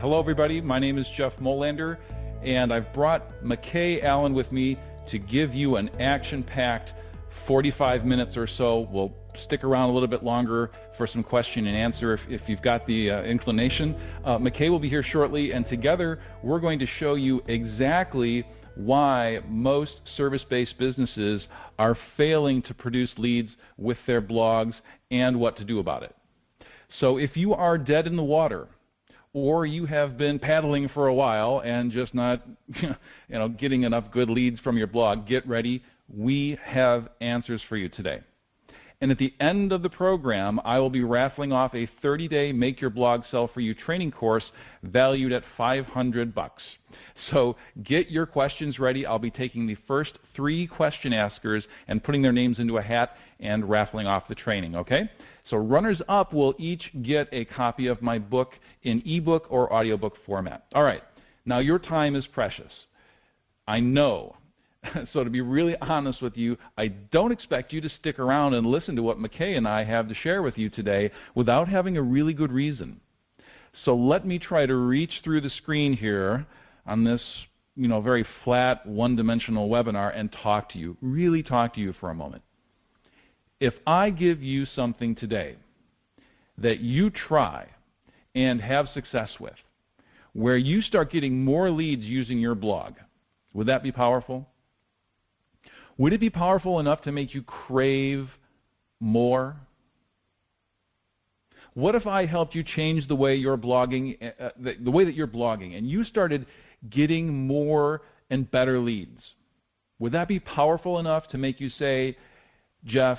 Hello, everybody. My name is Jeff Molander, and I've brought McKay Allen with me to give you an action-packed 45 minutes or so. We'll stick around a little bit longer for some question and answer if, if you've got the uh, inclination. Uh, McKay will be here shortly, and together we're going to show you exactly why most service-based businesses are failing to produce leads with their blogs and what to do about it. So if you are dead in the water, or you have been paddling for a while and just not you know, getting enough good leads from your blog, get ready. We have answers for you today. And at the end of the program, I will be raffling off a 30-day Make Your Blog Sell For You training course valued at 500 bucks. So get your questions ready. I'll be taking the first three question askers and putting their names into a hat and raffling off the training, okay? So runners up will each get a copy of my book in ebook or audiobook format. All right, now your time is precious. I know. so to be really honest with you, I don't expect you to stick around and listen to what McKay and I have to share with you today without having a really good reason. So let me try to reach through the screen here on this you know, very flat, one-dimensional webinar and talk to you, really talk to you for a moment. If I give you something today that you try and have success with, where you start getting more leads using your blog, would that be powerful? Would it be powerful enough to make you crave more? What if I helped you change the way you're blogging, uh, uh the, the way that you're blogging, and you started getting more and better leads? Would that be powerful enough to make you say, Jeff,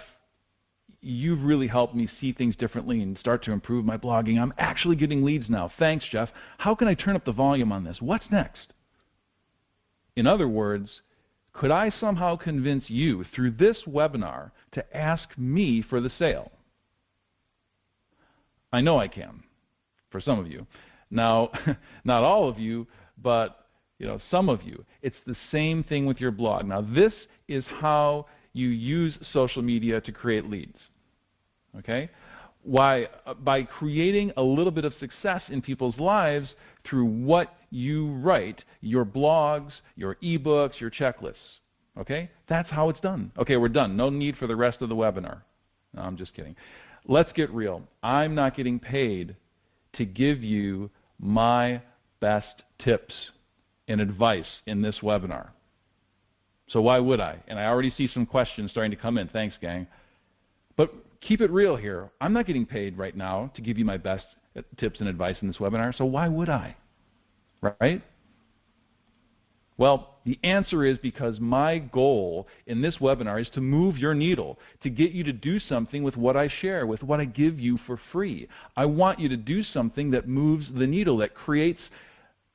you've really helped me see things differently and start to improve my blogging. I'm actually getting leads now. Thanks, Jeff. How can I turn up the volume on this? What's next? In other words, could I somehow convince you through this webinar to ask me for the sale? I know I can, for some of you. Now, not all of you, but you know, some of you. It's the same thing with your blog. Now, this is how you use social media to create leads. Okay? Why? Uh, by creating a little bit of success in people's lives through what you write, your blogs, your ebooks, your checklists. Okay? That's how it's done. Okay, we're done. No need for the rest of the webinar. No, I'm just kidding. Let's get real. I'm not getting paid to give you my best tips and advice in this webinar. So why would I? And I already see some questions starting to come in. Thanks, gang. But keep it real here. I'm not getting paid right now to give you my best tips and advice in this webinar, so why would I? Right? Well, the answer is because my goal in this webinar is to move your needle, to get you to do something with what I share, with what I give you for free. I want you to do something that moves the needle, that creates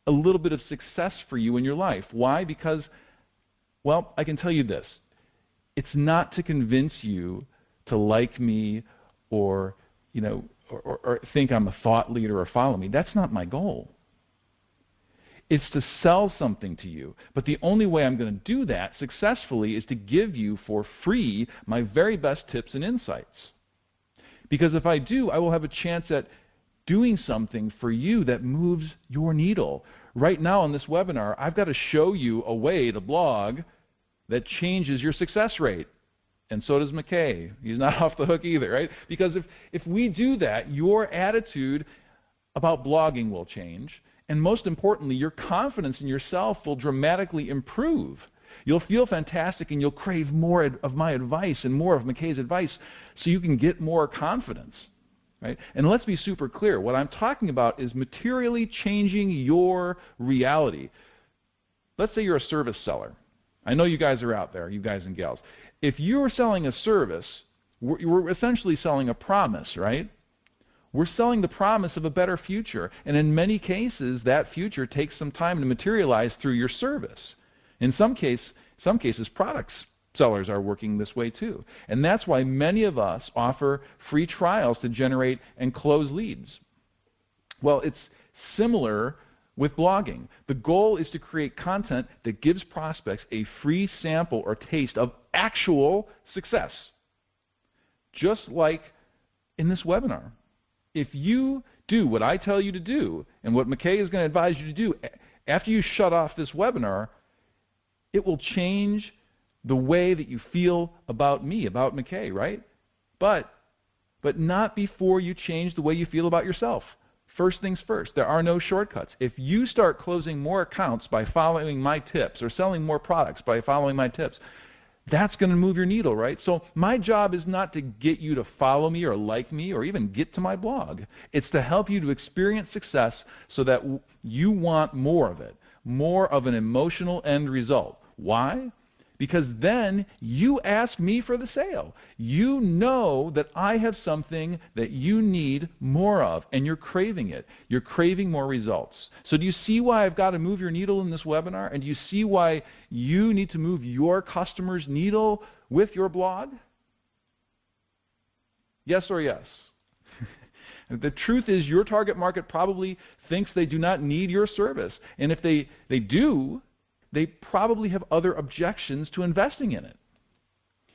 a little bit of success for you in your life. Why? Because, well, I can tell you this. It's not to convince you to like me or, you know, or, or, or think I'm a thought leader or follow me. That's not my goal. It's to sell something to you. But the only way I'm going to do that successfully is to give you for free my very best tips and insights. Because if I do, I will have a chance at doing something for you that moves your needle. Right now in this webinar, I've got to show you a way to blog that changes your success rate and so does McKay. He's not off the hook either, right? Because if, if we do that, your attitude about blogging will change, and most importantly, your confidence in yourself will dramatically improve. You'll feel fantastic and you'll crave more of my advice and more of McKay's advice so you can get more confidence. Right? And let's be super clear. What I'm talking about is materially changing your reality. Let's say you're a service seller. I know you guys are out there, you guys and gals. If you're selling a service, we're essentially selling a promise, right? We're selling the promise of a better future. And in many cases, that future takes some time to materialize through your service. In some, case, some cases, products sellers are working this way too. And that's why many of us offer free trials to generate and close leads. Well, it's similar with blogging. The goal is to create content that gives prospects a free sample or taste of actual success. Just like in this webinar. if you do what I tell you to do and what McKay is going to advise you to do, after you shut off this webinar, it will change the way that you feel about me, about McKay, right? But but not before you change the way you feel about yourself. First things first, there are no shortcuts. If you start closing more accounts by following my tips or selling more products by following my tips, that's going to move your needle, right? So my job is not to get you to follow me or like me or even get to my blog. It's to help you to experience success so that you want more of it, more of an emotional end result. Why? Because then you ask me for the sale. You know that I have something that you need more of, and you're craving it. You're craving more results. So, do you see why I've got to move your needle in this webinar? And do you see why you need to move your customer's needle with your blog? Yes or yes? the truth is, your target market probably thinks they do not need your service. And if they, they do, they probably have other objections to investing in it.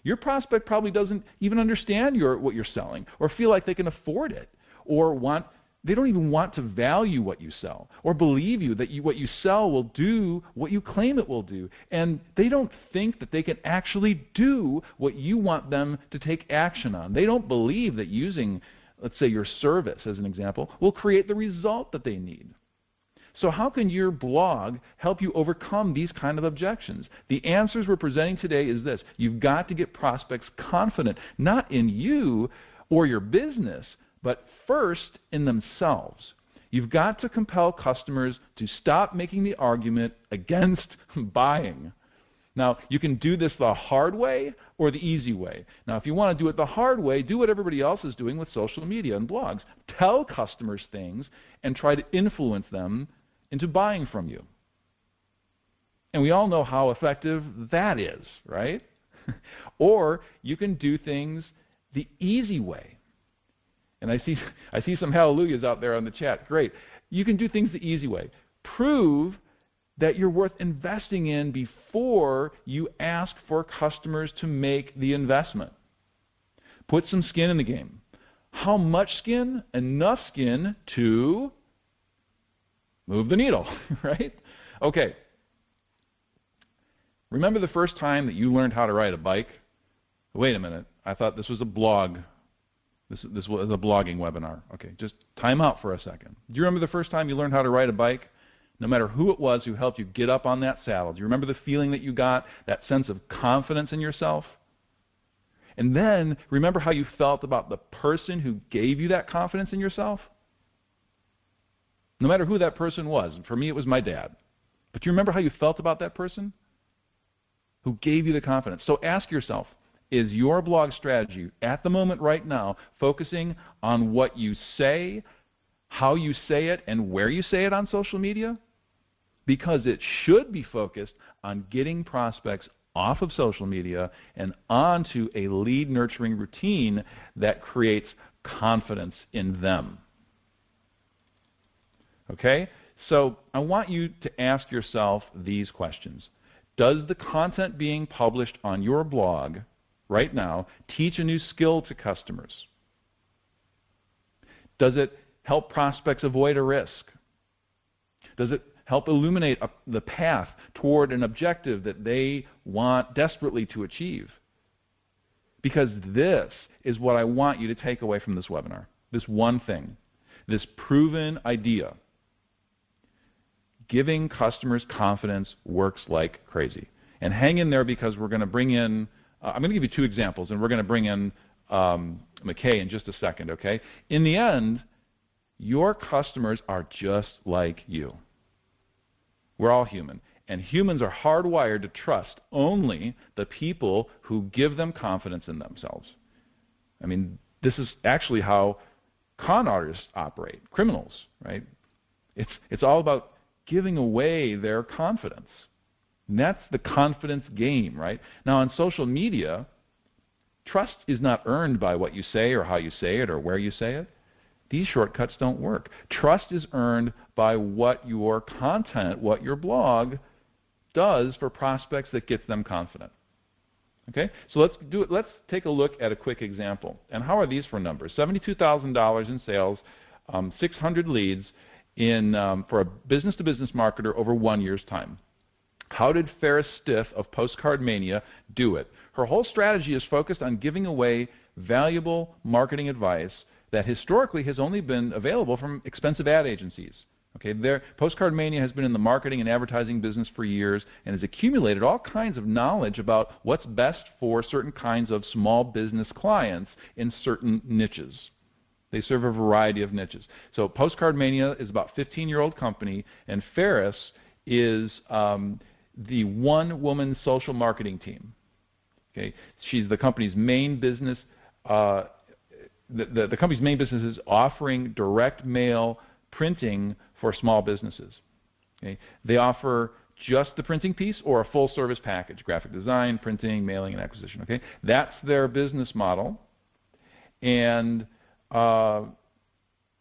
Your prospect probably doesn't even understand your, what you're selling or feel like they can afford it or want they don't even want to value what you sell or believe you that you, what you sell will do what you claim it will do. And they don't think that they can actually do what you want them to take action on. They don't believe that using, let's say, your service as an example, will create the result that they need. So how can your blog help you overcome these kind of objections? The answers we're presenting today is this. You've got to get prospects confident, not in you or your business, but first in themselves. You've got to compel customers to stop making the argument against buying. Now, you can do this the hard way or the easy way. Now, if you want to do it the hard way, do what everybody else is doing with social media and blogs. Tell customers things and try to influence them into buying from you. And we all know how effective that is, right? or you can do things the easy way. And I see, I see some hallelujahs out there on the chat. Great. You can do things the easy way. Prove that you're worth investing in before you ask for customers to make the investment. Put some skin in the game. How much skin? Enough skin to move the needle, right? Okay. Remember the first time that you learned how to ride a bike? Wait a minute. I thought this was a blog. This, this was a blogging webinar. Okay, just time out for a second. Do you remember the first time you learned how to ride a bike? No matter who it was who helped you get up on that saddle. Do you remember the feeling that you got, that sense of confidence in yourself? And then remember how you felt about the person who gave you that confidence in yourself? No matter who that person was. For me, it was my dad. But do you remember how you felt about that person? Who gave you the confidence? So ask yourself is your blog strategy at the moment right now focusing on what you say, how you say it, and where you say it on social media? Because it should be focused on getting prospects off of social media and onto a lead nurturing routine that creates confidence in them. Okay? So I want you to ask yourself these questions. Does the content being published on your blog right now teach a new skill to customers? Does it help prospects avoid a risk? Does it help illuminate a, the path toward an objective that they want desperately to achieve? Because this is what I want you to take away from this webinar. This one thing, this proven idea giving customers confidence works like crazy. And hang in there because we're going to bring in, uh, I'm going to give you two examples, and we're going to bring in um, McKay in just a second, okay? In the end, your customers are just like you. We're all human. And humans are hardwired to trust only the people who give them confidence in themselves. I mean, this is actually how con artists operate, criminals, right? It's, it's all about giving away their confidence. And that's the confidence game, right? Now, on social media, trust is not earned by what you say or how you say it or where you say it. These shortcuts don't work. Trust is earned by what your content, what your blog does for prospects that gets them confident. Okay, so let's do it. Let's take a look at a quick example. And how are these for numbers? Seventy-two thousand dollars in sales, um, 600 leads in um, for a business-to-business marketer over one year's time. How did Ferris Stiff of Postcard Mania do it? Her whole strategy is focused on giving away valuable marketing advice that historically has only been available from expensive ad agencies. Okay, their, Postcard Mania has been in the marketing and advertising business for years and has accumulated all kinds of knowledge about what's best for certain kinds of small business clients in certain niches. They serve a variety of niches. So Postcard Mania is about 15-year-old company, and Ferris is um, the one-woman social marketing team. Okay, she's the company's main business. Uh, the, the, the company's main business is offering direct mail printing for small businesses. Okay? They offer just the printing piece or a full service package, graphic design, printing, mailing, and acquisition. Okay? That's their business model. And uh,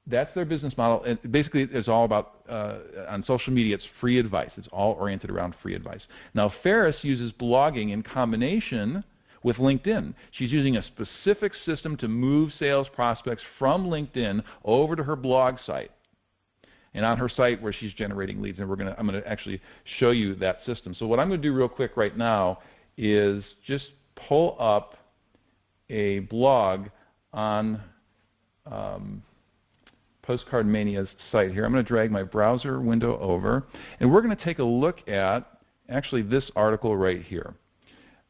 that's their business model. And basically, it's all about, uh, on social media, it's free advice. It's all oriented around free advice. Now, Ferris uses blogging in combination with LinkedIn. She's using a specific system to move sales prospects from LinkedIn over to her blog site and on her site where she's generating leads. And we're gonna, I'm going to actually show you that system. So what I'm going to do real quick right now is just pull up a blog on um, Postcard Mania's site here. I'm going to drag my browser window over, and we're going to take a look at actually this article right here.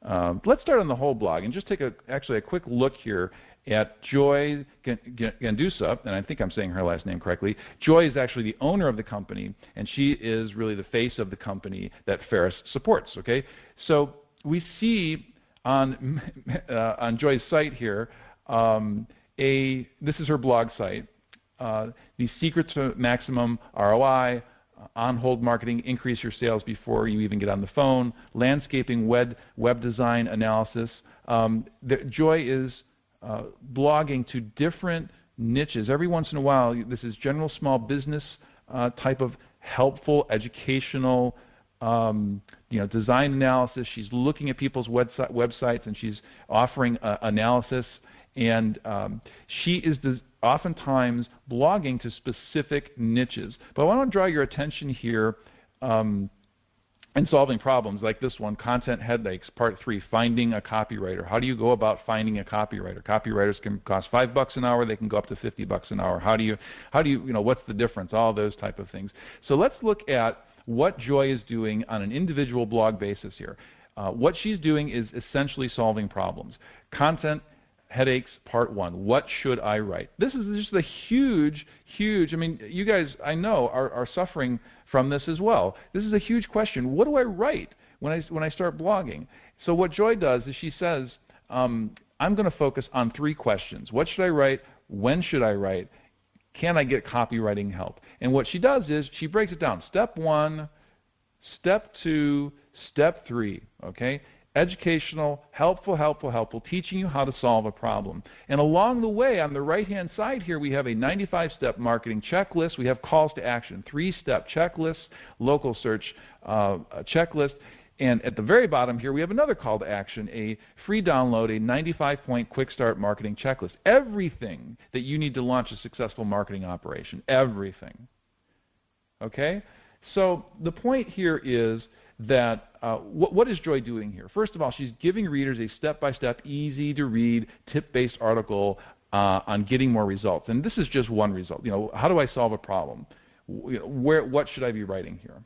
Um, let's start on the whole blog and just take a, actually a quick look here at Joy Gendusa, and I think I'm saying her last name correctly. Joy is actually the owner of the company, and she is really the face of the company that Ferris supports. Okay, so we see on uh, on Joy's site here um, a this is her blog site. Uh, the secrets to maximum ROI, uh, on-hold marketing, increase your sales before you even get on the phone, landscaping, web, web design analysis. Um, the, Joy is uh, blogging to different niches. Every once in a while, this is general small business uh, type of helpful educational um, you know, design analysis. She's looking at people's website, websites and she's offering uh, analysis. And um, she is oftentimes blogging to specific niches. But I want to draw your attention here um, and solving problems like this one, Content Headaches, Part 3, Finding a Copywriter. How do you go about finding a copywriter? Copywriters can cost 5 bucks an hour, they can go up to 50 bucks an hour. How do you, how do you, you know, what's the difference? All those type of things. So let's look at what Joy is doing on an individual blog basis here. Uh, what she's doing is essentially solving problems. Content headaches part one what should i write this is just a huge huge i mean you guys i know are, are suffering from this as well. This is a huge question. What do I write when I, when I start blogging? So what Joy does is she says, um, I'm going to focus on three questions. What should I write? When should I write? Can I get copywriting help? And what she does is she breaks it down. Step one, step two, step three. Okay? Educational, helpful, helpful, helpful, teaching you how to solve a problem. And along the way, on the right-hand side here, we have a 95-step marketing checklist. We have calls to action, three-step checklist, local search uh, checklist. And at the very bottom here, we have another call to action, a free download, a 95-point quick start marketing checklist. Everything that you need to launch a successful marketing operation. Everything. Okay? So the point here is that uh, what, what is Joy doing here? First of all, she's giving readers a step-by-step, easy-to-read, tip-based article uh, on getting more results. And this is just one result. You know, how do I solve a problem? Where, what should I be writing here?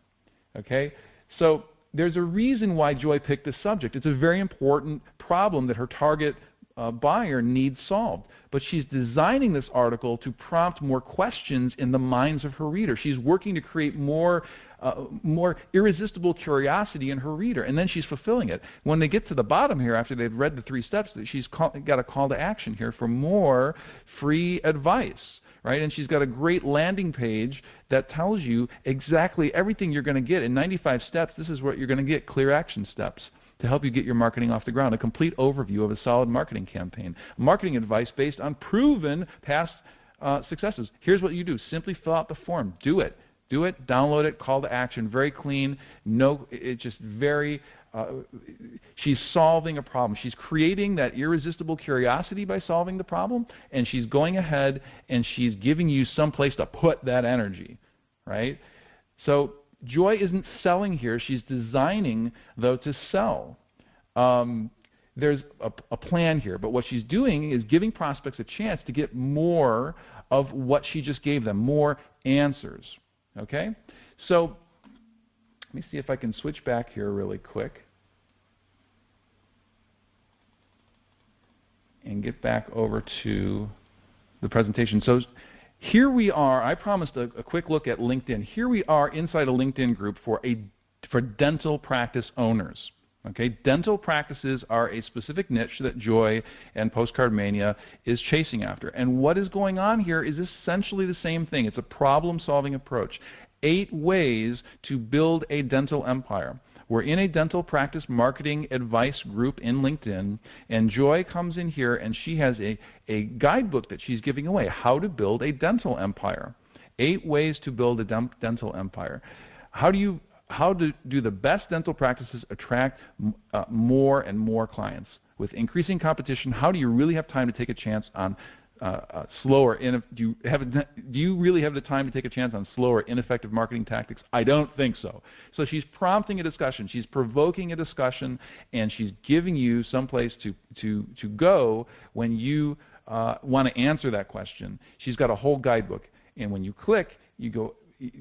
Okay, so there's a reason why Joy picked this subject. It's a very important problem that her target uh, buyer needs solved. But she's designing this article to prompt more questions in the minds of her reader. She's working to create more, uh, more irresistible curiosity in her reader, and then she's fulfilling it. When they get to the bottom here, after they've read the three steps, that she's call, got a call to action here for more free advice. Right? And she's got a great landing page that tells you exactly everything you're going to get. In 95 steps, this is what you're going to get clear action steps to help you get your marketing off the ground. A complete overview of a solid marketing campaign. Marketing advice based on proven past uh, successes. Here's what you do. Simply fill out the form. Do it. Do it, download it, call to action, very clean. No, it's just very. Uh, she's solving a problem. She's creating that irresistible curiosity by solving the problem, and she's going ahead and she's giving you some place to put that energy, right? So Joy isn't selling here. She's designing, though, to sell. Um, there's a, a, plan here, but what she's doing is giving prospects a chance to get more of what she just gave them, more answers. Okay? So let me see if I can switch back here really quick and get back over to the presentation. So here we are. I promised a, a, quick look at LinkedIn. Here we are inside a LinkedIn group for a for dental practice owners. Okay, dental practices are a specific niche that Joy and Postcard Mania is chasing after. And what is going on here is essentially the same thing. It's a problem-solving approach. Eight ways to build a dental empire. We're in a dental practice marketing advice group in LinkedIn, and Joy comes in here and she has a, a guidebook that she's giving away how to build a dental empire. Eight ways to build a dental empire. How do you how do, do the best dental practices attract uh, more and more clients? With increasing competition, how do you really have time to take a chance on uh, uh, slower? do you have do you really have the time to take a chance on slower, ineffective marketing tactics? I don't think so. So she's prompting a discussion, she's provoking a discussion, and she's giving you some place to to to go when you uh, want to answer that question. She's got a whole guidebook, and when you click, you go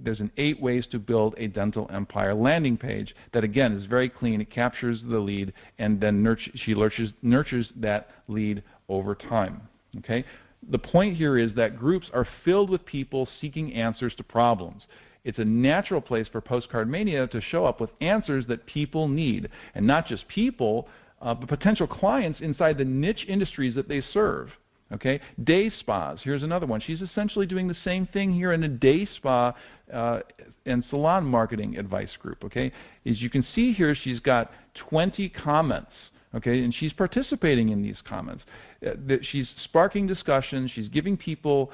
there's an eight ways to build a dental empire landing page that again is very clean. It captures the lead and then she nurtures, nurtures that lead over time. Okay? The point here is that groups are filled with people seeking answers to problems. It's a natural place for Postcard Mania to show up with answers that people need, and not just people, uh, but potential clients inside the niche industries that they serve. Okay, day spas. Here's another one. She's essentially doing the same thing here in a day spa uh, and salon marketing advice group. Okay, as you can see here, she's got 20 comments. Okay, and she's participating in these comments. Uh, she's sparking discussion. She's giving people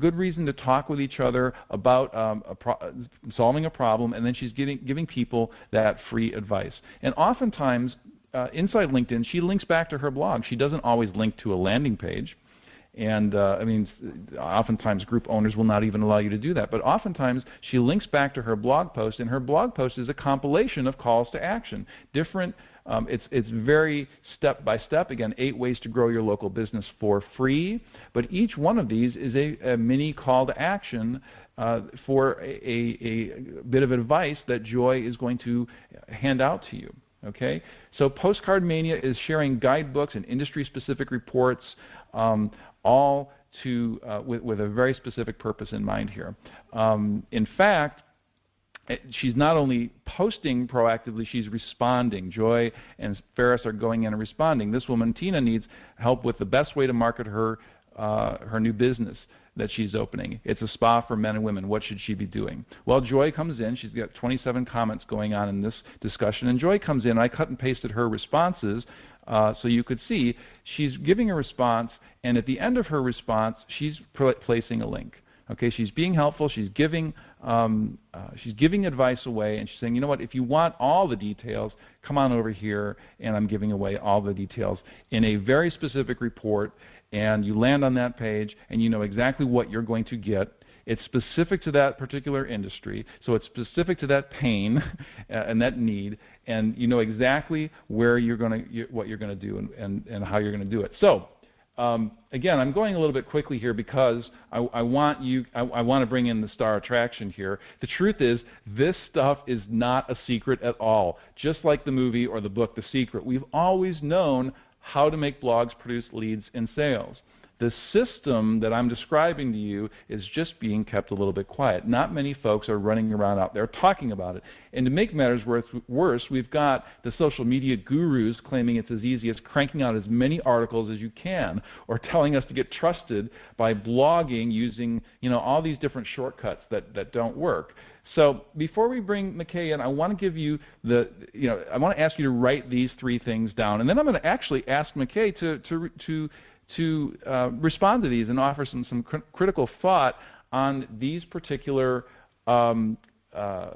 good reason to talk with each other about um, a solving a problem, and then she's giving giving people that free advice. And oftentimes, uh, inside LinkedIn, she links back to her blog. She doesn't always link to a landing page. And uh, I mean, oftentimes group owners will not even allow you to do that. But oftentimes she links back to her blog post, and her blog post is a compilation of calls to action. Different, um, it's, it's very step by step. Again, eight ways to grow your local business for free. But each one of these is a, a mini call to action uh, for a, a, a bit of advice that Joy is going to hand out to you. Okay, so Postcard Mania is sharing guidebooks and industry-specific reports um, all to, uh, with, with, a very specific purpose in mind here. Um, in fact, eh, she's not only posting proactively, she's responding. Joy and Ferris are going in and responding. This woman, Tina, needs help with the best way to market her, uh, her new business that she's opening. It's a spa for men and women. What should she be doing? Well, Joy comes in. She's got 27 comments going on in this discussion. And Joy comes in. I cut and pasted her responses uh, so you could see she's giving a response, and at the end of her response, she's placing a link. Okay, she's being helpful. She's giving um, uh, she's giving advice away, and she's saying, you know what? If you want all the details, come on over here, and I'm giving away all the details in a very specific report. And you land on that page, and you know exactly what you're going to get it's specific to that particular industry, so it's specific to that pain and that need, and you know exactly where you're going to, what you're going to do and, and, and how you're going to do it. So um, again, I'm going a little bit quickly here because I, I want you, I, I, want to bring in the star attraction here. The truth is, this stuff is not a secret at all. Just like the movie or the book, The Secret, we've always known how to make blogs produce leads and sales. The system that I'm describing to you is just being kept a little bit quiet. Not many folks are running around out there talking about it. And to make matters worse, we've got the social media gurus claiming it's as easy as cranking out as many articles as you can, or telling us to get trusted by blogging using you know, all these different shortcuts that, that don't work. So before we bring McKay in, I want to give you the, you know, I want to ask you to write these three things down. And then I'm going to actually ask McKay to, to, to to uh, respond to these and offer some, some cr critical thought on these particular um, uh,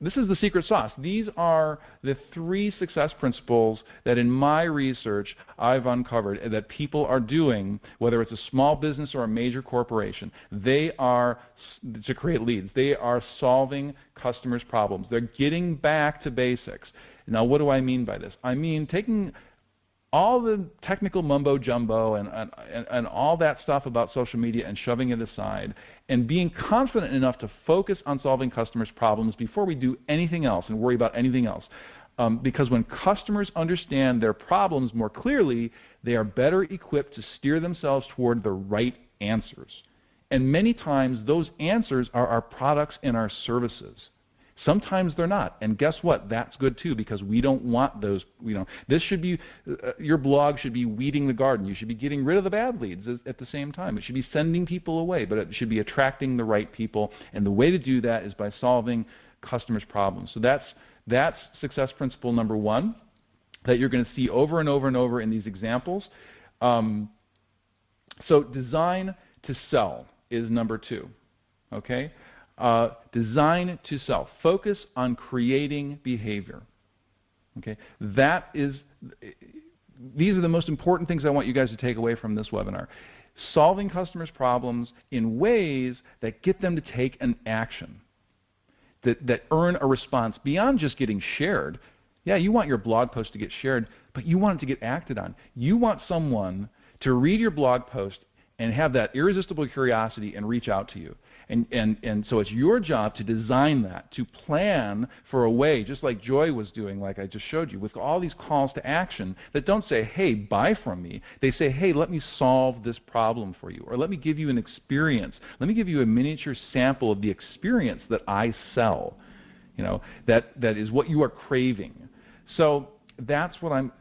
this is the secret sauce. These are the three success principles that in my research I've uncovered that people are doing, whether it's a small business or a major corporation. They are, to create leads, they are solving customers' problems. They're getting back to basics. Now, what do I mean by this? I mean taking all the technical mumbo jumbo and, and, and, all that stuff about social media and shoving it aside and being confident enough to focus on solving customers' problems before we do anything else and worry about anything else. Um, because when customers understand their problems more clearly, they are better equipped to steer themselves toward the right answers. And many times, those answers are our products and our services. Sometimes they're not. And guess what? That's good too because we don't want those, you know, this should be, uh, your blog should be weeding the garden. You should be getting rid of the bad leads at the same time. It should be sending people away, but it should be attracting the right people. And the way to do that is by solving customers' problems. So that's, that's success principle number one that you're going to see over and over and over in these examples. Um, so design to sell is number two. Okay? Uh, design to sell. Focus on creating behavior. Okay, that is. These are the most important things I want you guys to take away from this webinar. Solving customers' problems in ways that get them to take an action, that, that earn a response beyond just getting shared. Yeah, you want your blog post to get shared, but you want it to get acted on. You want someone to read your blog post and have that irresistible curiosity and reach out to you. And, and, and so it's your job to design that, to plan for a way, just like Joy was doing, like I just showed you, with all these calls to action that don't say, hey, buy from me. They say, hey, let me solve this problem for you, or let me give you an experience. Let me give you a miniature sample of the experience that I sell. You know, that, that is what you are craving. So that's what I'm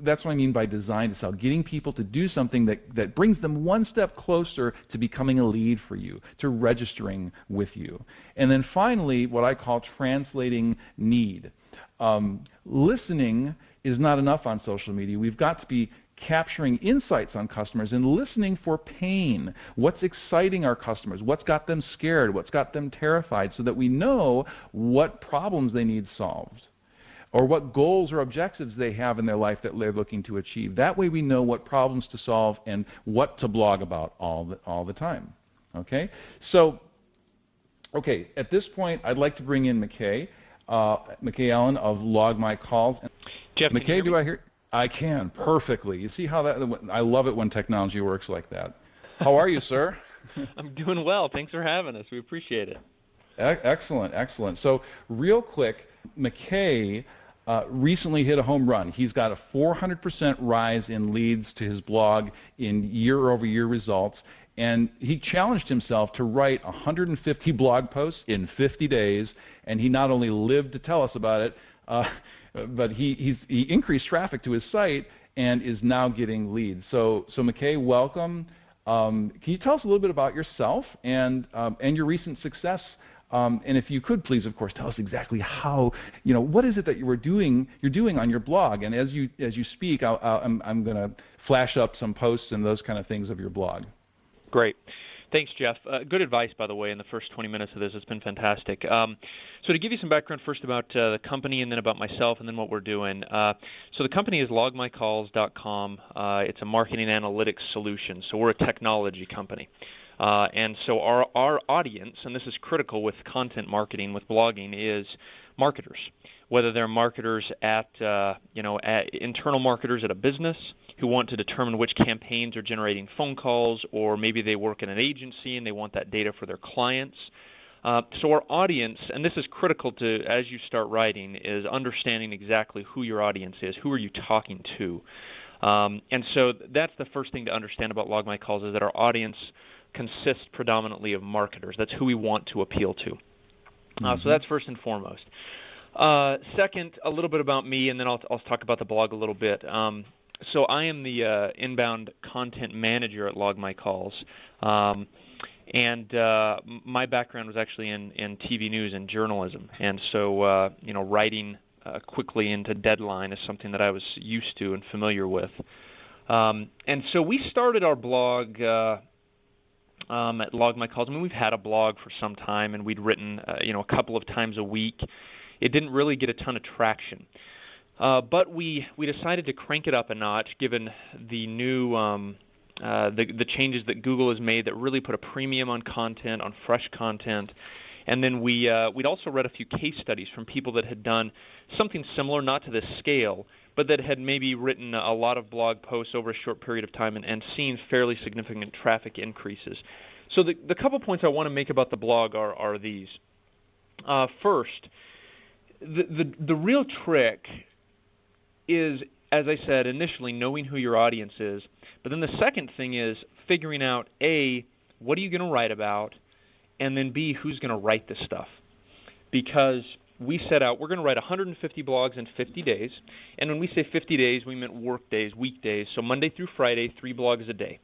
that's what I mean by design to sell. Getting people to do something that, that brings them one step closer to becoming a lead for you, to registering with you. And then finally, what I call translating need. Um, listening is not enough on social media. We've got to be capturing insights on customers and listening for pain. What's exciting our customers? What's got them scared? What's got them terrified? So that we know what problems they need solved or what goals or objectives they have in their life that they're looking to achieve. That way we know what problems to solve and what to blog about all the, all the time. Okay? So, okay, at this point, I'd like to bring in McKay, uh, McKay Allen of Log My Calls. Jeff, McKay, do I hear? I can perfectly. You see how that? I love it when technology works like that. How are you, sir? I'm doing well. Thanks for having us. We appreciate it. Excellent, excellent. So, real quick, McKay uh, recently hit a home run. He's got a 400% rise in leads to his blog in year over year results. And he challenged himself to write 150 blog posts in 50 days. And he not only lived to tell us about it, uh, but he, he increased traffic to his site and is now getting leads. So, so McKay, welcome. Um, can you tell us a little bit about yourself and, um, and your recent success um, and if you could please, of course, tell us exactly how, you know, what is it that you were doing, you're doing on your blog? And as you, as you speak, i am I'm, I'm going to flash up some posts and those kind of things of your blog. Great. Thanks, Jeff. Uh, good advice, by the way, in the first 20 minutes of this. It's been fantastic. Um, so, to give you some background first about uh, the company and then about myself and then what we're doing. Uh, so, the company is logmycalls.com. Uh, it's a marketing analytics solution. So, we're a technology company. Uh, and so our, our audience, and this is critical with content marketing, with blogging, is marketers. Whether they're marketers at, uh, you know, at internal marketers at a business who want to determine which campaigns are generating phone calls, or maybe they work in an agency and they want that data for their clients. Uh, so our audience, and this is critical to as you start writing, is understanding exactly who your audience is. Who are you talking to? Um, and so that's the first thing to understand about Log My Calls is that our audience consists predominantly of marketers. That's who we want to appeal to. Mm-hmm. Uh, so mm-hmm. that's first and foremost. Uh, second, a little bit about me, and then I'll, I'll talk about the blog a little bit. Um, so I am the uh, inbound content manager at Log My Calls. Um, and uh, my background was actually in, in TV news and journalism, and so uh, you know writing uh, quickly into deadline is something that I was used to and familiar with. Um, and so we started our blog uh, um, at Log My Calls. I mean, we've had a blog for some time, and we'd written, uh, you know, a couple of times a week. It didn't really get a ton of traction, uh, but we we decided to crank it up a notch, given the new um, uh, the the changes that Google has made that really put a premium on content, on fresh content. And then we uh, we'd also read a few case studies from people that had done something similar, not to this scale, but that had maybe written a lot of blog posts over a short period of time and, and seen fairly significant traffic increases. So the, the couple points I want to make about the blog are, are these. Uh, first, the, the, the real trick is, as I said initially, knowing who your audience is. But then the second thing is figuring out A, what are you going to write about? And then B, who's going to write this stuff? Because we set out we're going to write 150 blogs in 50 days. And when we say 50 days, we meant work days, weekdays. So Monday through Friday, three blogs a day.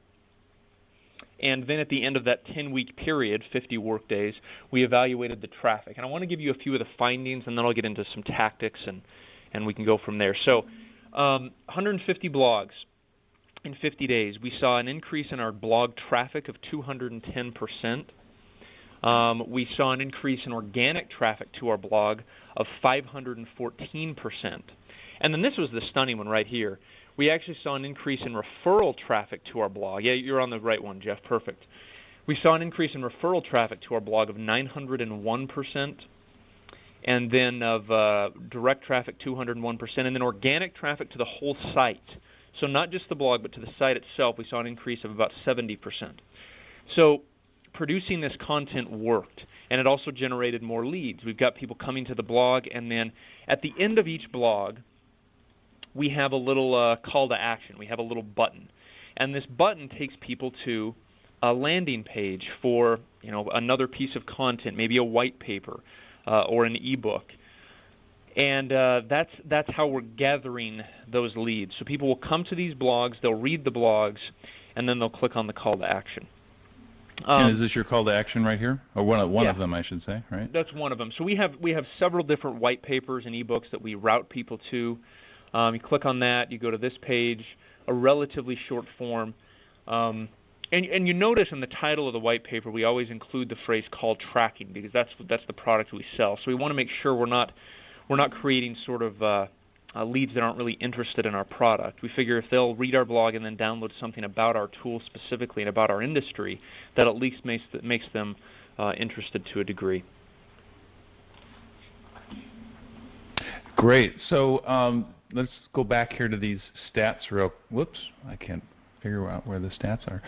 And then at the end of that 10 week period, 50 work days, we evaluated the traffic. And I want to give you a few of the findings, and then I'll get into some tactics, and, and we can go from there. So, um, 150 blogs in 50 days. We saw an increase in our blog traffic of 210 percent. Um, we saw an increase in organic traffic to our blog of 514%. And then this was the stunning one right here. We actually saw an increase in referral traffic to our blog. Yeah, you're on the right one, Jeff. Perfect. We saw an increase in referral traffic to our blog of 901%, and then of uh, direct traffic 201%, and then organic traffic to the whole site. So not just the blog, but to the site itself, we saw an increase of about 70%. So producing this content worked, and it also generated more leads. We've got people coming to the blog, and then at the end of each blog, we have a little uh, call to action. We have a little button, and this button takes people to a landing page for you know another piece of content, maybe a white paper uh, or an ebook. And uh, that's that's how we're gathering those leads. So people will come to these blogs, they'll read the blogs, and then they'll click on the call to action. Um, and is this your call to action right here, or one of one yeah, of them, I should say, right? That's one of them. So we have we have several different white papers and ebooks that we route people to. Um, you click on that, you go to this page, a relatively short form, um, and and you notice in the title of the white paper we always include the phrase call tracking because that's that's the product we sell. So we want to make sure we're not we're not creating sort of uh, uh, leads that aren't really interested in our product. We figure if they'll read our blog and then download something about our tool specifically and about our industry, that at least makes, th- makes them uh, interested to a degree. Great. So um, let's go back here to these stats real. Whoops, I can't figure out where the stats are.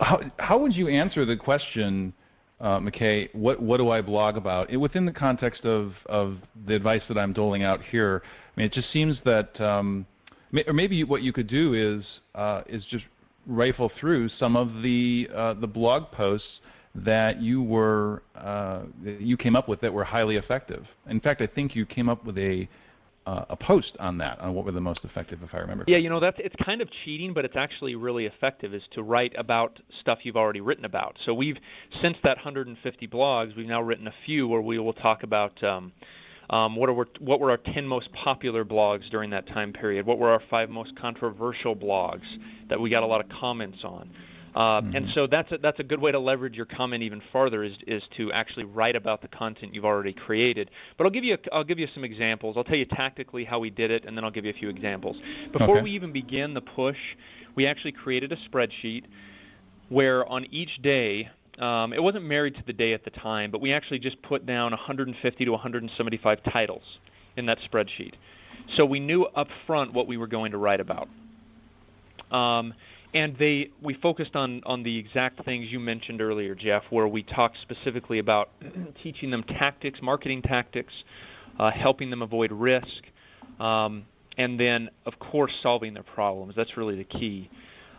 How, how would you answer the question? Uh, McKay, what, what do I blog about? It, within the context of, of the advice that I'm doling out here, I mean, it just seems that, um, may, or maybe what you could do is, uh, is just rifle through some of the, uh, the blog posts that you were, uh, you came up with that were highly effective. In fact, I think you came up with a, uh, a post on that on what were the most effective, if I remember. Yeah, you know that's it's kind of cheating, but it's actually really effective. Is to write about stuff you've already written about. So we've since that 150 blogs, we've now written a few where we will talk about. Um, um, what, are, what were our 10 most popular blogs during that time period? What were our five most controversial blogs that we got a lot of comments on? Uh, mm-hmm. And so that's a, that's a good way to leverage your comment even farther is, is to actually write about the content you've already created. But I'll give you a, I'll give you some examples. I'll tell you tactically how we did it, and then I'll give you a few examples. Before okay. we even begin the push, we actually created a spreadsheet where on each day um, it wasn't married to the day at the time, but we actually just put down 150 to 175 titles in that spreadsheet. So we knew up front what we were going to write about. Um, and they we focused on on the exact things you mentioned earlier, Jeff, where we talked specifically about teaching them tactics, marketing tactics, uh, helping them avoid risk, um, and then of course solving their problems. That's really the key.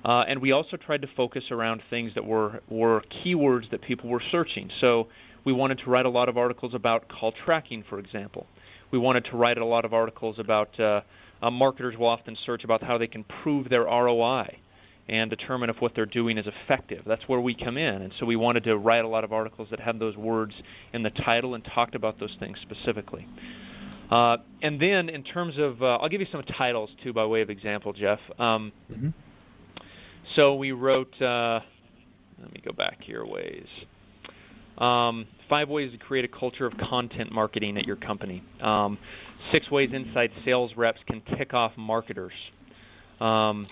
Uh, and we also tried to focus around things that were were keywords that people were searching. So we wanted to write a lot of articles about call tracking, for example. We wanted to write a lot of articles about uh, uh, marketers will often search about how they can prove their ROI and determine if what they're doing is effective. That's where we come in. And so we wanted to write a lot of articles that had those words in the title and talked about those things specifically. Uh, and then in terms of, uh, I'll give you some titles too by way of example, Jeff. Um, mm-hmm. So we wrote, uh, let me go back here. Ways. Um, five ways to create a culture of content marketing at your company. Um, six ways inside sales reps can tick off marketers. Um,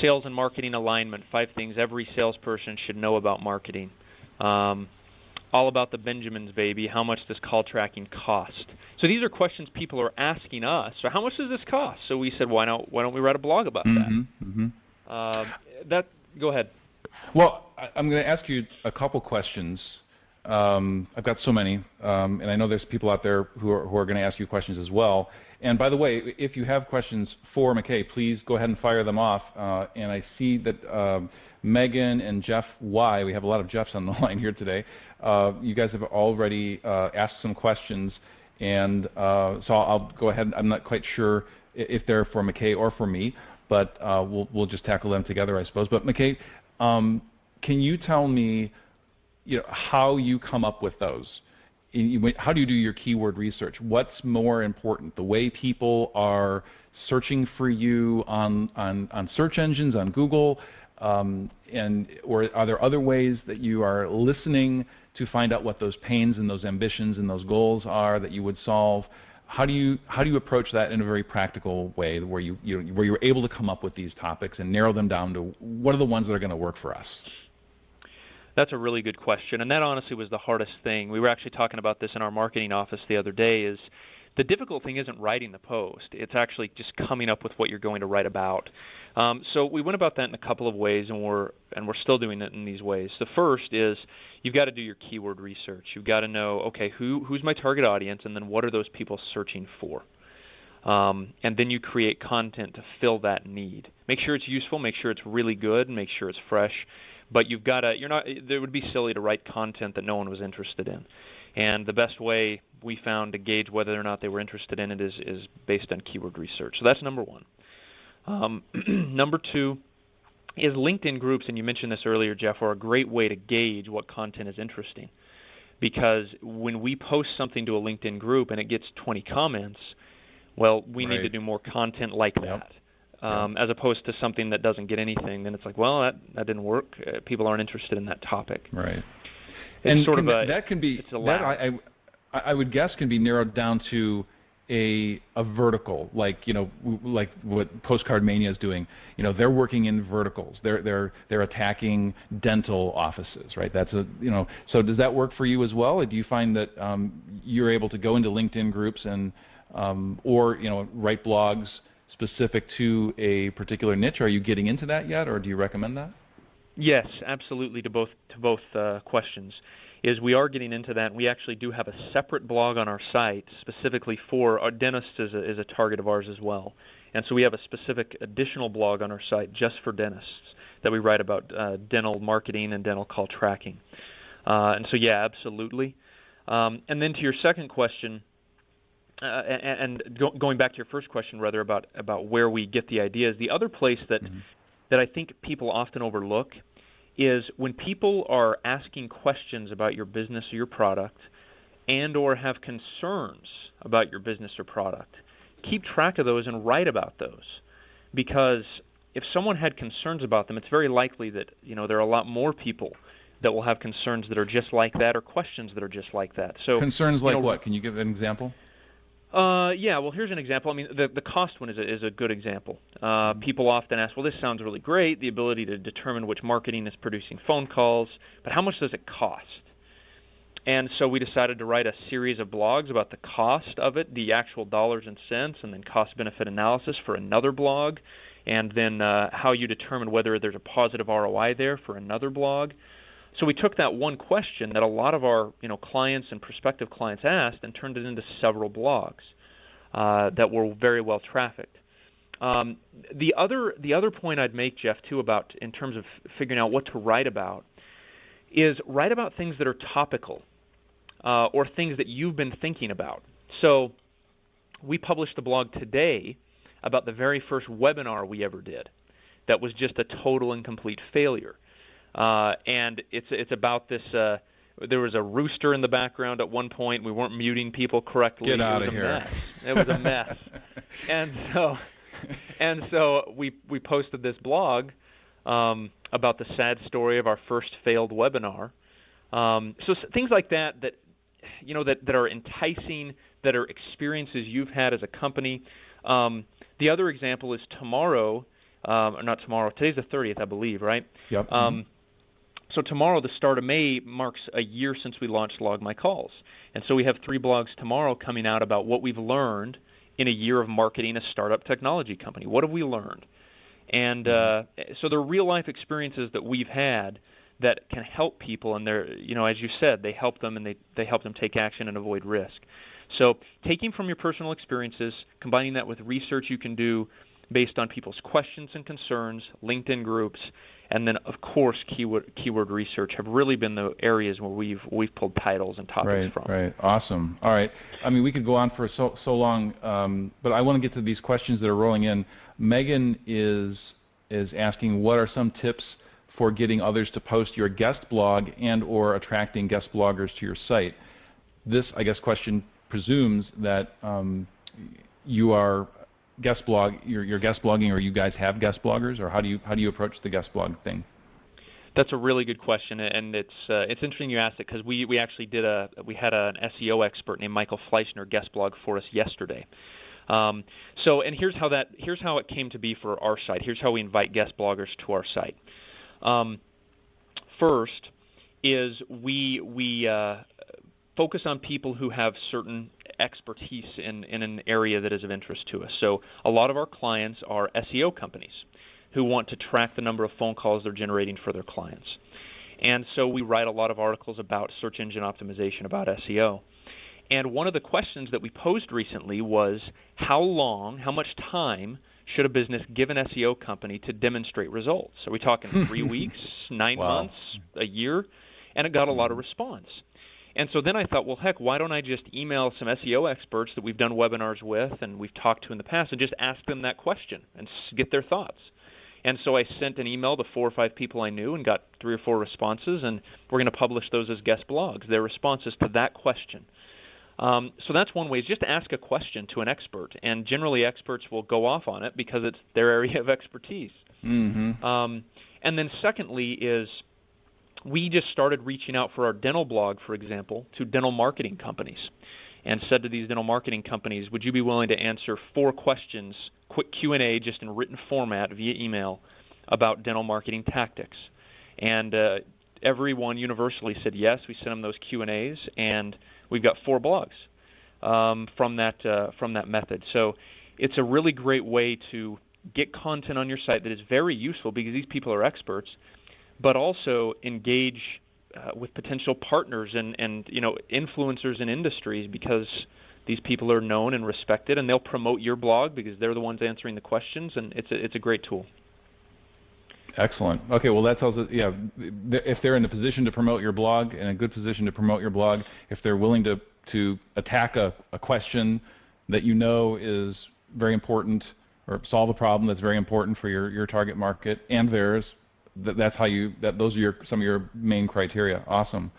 sales and marketing alignment. Five things every salesperson should know about marketing. Um, all about the Benjamins, baby. How much does call tracking cost? So these are questions people are asking us. So how much does this cost? So we said, why don't why don't we write a blog about mm-hmm, that? Mm-hmm. Uh, that go ahead. Well, I, am going to ask you a couple questions. Um, I've got so many, um, and I know there's people out there who are, who are going to ask you questions as well. And by the way, if you have questions for McKay, please go ahead and fire them off. Uh, and I see that uh, Megan and Jeff Y, we have a lot of Jeffs on the line here today. Uh, you guys have already uh, asked some questions, and uh, so I'll, go ahead. I'm not quite sure if they're for McKay or for me, but uh, we'll, we'll just tackle them together, I suppose. But McKay, um, can you tell me, you know, how you come up with those? How do you do your keyword research? What's more important, the way people are searching for you on, on, on search engines, on Google, um, and or are there other ways that you are listening to find out what those pains and those ambitions and those goals are that you would solve? How do you how do you approach that in a very practical way, where you, you where you're able to come up with these topics and narrow them down to what are the ones that are going to work for us? That's a really good question, and that honestly was the hardest thing. We were actually talking about this in our marketing office the other day. Is the difficult thing isn't writing the post; it's actually just coming up with what you're going to write about. Um, so we went about that in a couple of ways, and we're and we're still doing it in these ways. The first is you've got to do your keyword research. You've got to know, okay, who who's my target audience, and then what are those people searching for. Um, and then you create content to fill that need. Make sure it's useful. Make sure it's really good. Make sure it's fresh. But you've got to. You're not. It would be silly to write content that no one was interested in. And the best way we found to gauge whether or not they were interested in it is, is based on keyword research. So that's number one. Um, number two is LinkedIn groups, and you mentioned this earlier, Jeff, are a great way to gauge what content is interesting. Because when we post something to a LinkedIn group and it gets 20 comments, well, we right. need to do more content like yep. that. Um, yep. As opposed to something that doesn't get anything, then it's like, well, that, that didn't work. Uh, people aren't interested in that topic. Right and sort of a, that can be that I, I, I would guess can be narrowed down to a a vertical like you know like what PostcardMania is doing you know they're working in verticals they're they're they're attacking dental offices right that's a you know so does that work for you as well or do you find that um, you're able to go into LinkedIn groups and um, or you know write blogs specific to a particular niche are you getting into that yet or do you recommend that Yes, absolutely. To both to both uh, questions, is we are getting into that. We actually do have a separate blog on our site specifically for our dentists is a, is a target of ours as well, and so we have a specific additional blog on our site just for dentists that we write about uh, dental marketing and dental call tracking. Uh, and so yeah, absolutely. Um, and then to your second question. Uh, and, and go, going back to your first question, rather about about where we get the ideas, the other place that mm-hmm. that I think people often overlook is when people are asking questions about your business or your product and or have concerns about your business or product, keep track of those and write about those. Because if someone had concerns about them, it's very likely that, you know, there are a lot more people that will have concerns that are just like that or questions that are just like that. So concerns like you know, what? Can you give an example? Uh, yeah, well, here's an example. I mean, the, the cost one is a, is a good example. Uh, mm-hmm. people often ask, well, this sounds really great, the ability to determine which marketing is producing phone calls, but how much does it cost? And so we decided to write a series of blogs about the cost of it, the actual dollars and cents, and then cost benefit analysis for another blog, and then uh, how you determine whether there's a positive ROI there for another blog. So we took that one question that a lot of our you know clients and prospective clients asked and turned it into several blogs uh, that were very well trafficked. Um, the other the other point I'd make, Jeff, too, about in terms of figuring out what to write about, is write about things that are topical uh, or things that you've been thinking about. So we published a blog today about the very first webinar we ever did that was just a total and complete failure. Uh, and it's it's about this. Uh, there was a rooster in the background at one point. We weren't muting people correctly. Get out it was of a here. Mess. It was a mess. and so, and so we we posted this blog um, about the sad story of our first failed webinar. Um, so things like that that you know that, that are enticing, that are experiences you've had as a company. Um, the other example is tomorrow, um, or not tomorrow. Today's the 30th, I believe, right? Yep. Um, mm-hmm. So tomorrow, the start of May, marks a year since we launched Log My Calls, and so we have three blogs tomorrow coming out about what we've learned in a year of marketing a startup technology company. What have we learned? And mm-hmm. uh, so they're real life experiences that we've had that can help people, and they're you know as you said, they help them and they they help them take action and avoid risk. So taking from your personal experiences, combining that with research you can do based on people's questions and concerns, LinkedIn groups, and then of course keyword keyword research have really been the areas where we've we've pulled titles and topics right, from. Right. Awesome. All right. I mean, we could go on for so so long, um, but I want to get to these questions that are rolling in. Megan is is asking, what are some tips for getting others to post your guest blog and or attracting guest bloggers to your site? This, I guess, question presumes that um, you are guest blog, you're, you're, guest blogging, or you guys have guest bloggers, or how do you how do you approach the guest blog thing? That's a really good question, and it's uh, it's interesting you asked it because we we actually did a we had a, an SEO expert named Michael Fleischner guest blog for us yesterday. Um, so, and here's how that here's how it came to be for our site. Here's how we invite guest bloggers to our site. Um, first is we we uh, focus on people who have certain expertise in, in an area that is of interest to us. So a lot of our clients are SEO companies who want to track the number of phone calls they're generating for their clients. And so we write a lot of articles about search engine optimization, about SEO. And one of the questions that we posed recently was how long, how much time should a business give an SEO company to demonstrate results? Are we talking three weeks, nine wow. months, a year? And it got a lot of response. And so then I thought, well, heck, why don't I just email some SEO experts that we've done webinars with and we've talked to in the past and just ask them that question and get their thoughts? And so I sent an email to four or five people I knew and got three or four responses, and we're going to publish those as guest blogs, their responses to that question. Um, so that's one way is just ask a question to an expert, and generally experts will go off on it because it's their area of expertise. Mm-hmm. Um, and then secondly is we just started reaching out for our dental blog, for example, to dental marketing companies and said to these dental marketing companies, would you be willing to answer four questions, quick Q&A just in written format via email about dental marketing tactics? And uh, everyone universally said yes. We sent them those Q&As, and we've got four blogs um, from that uh, from that method. So it's a really great way to get content on your site that is very useful because these people are experts but also engage uh, with potential partners and, and you know influencers in industries because these people are known and respected, and they'll promote your blog because they're the ones answering the questions, and it's a, it's a great tool. Excellent. Okay, well that tells us, yeah, if they're in a position to promote your blog, in a good position to promote your blog, if they're willing to to attack a, a question that you know is very important or solve a problem that's very important for your, your target market and theirs, th- that's how you that those are your some of your main criteria. Awesome.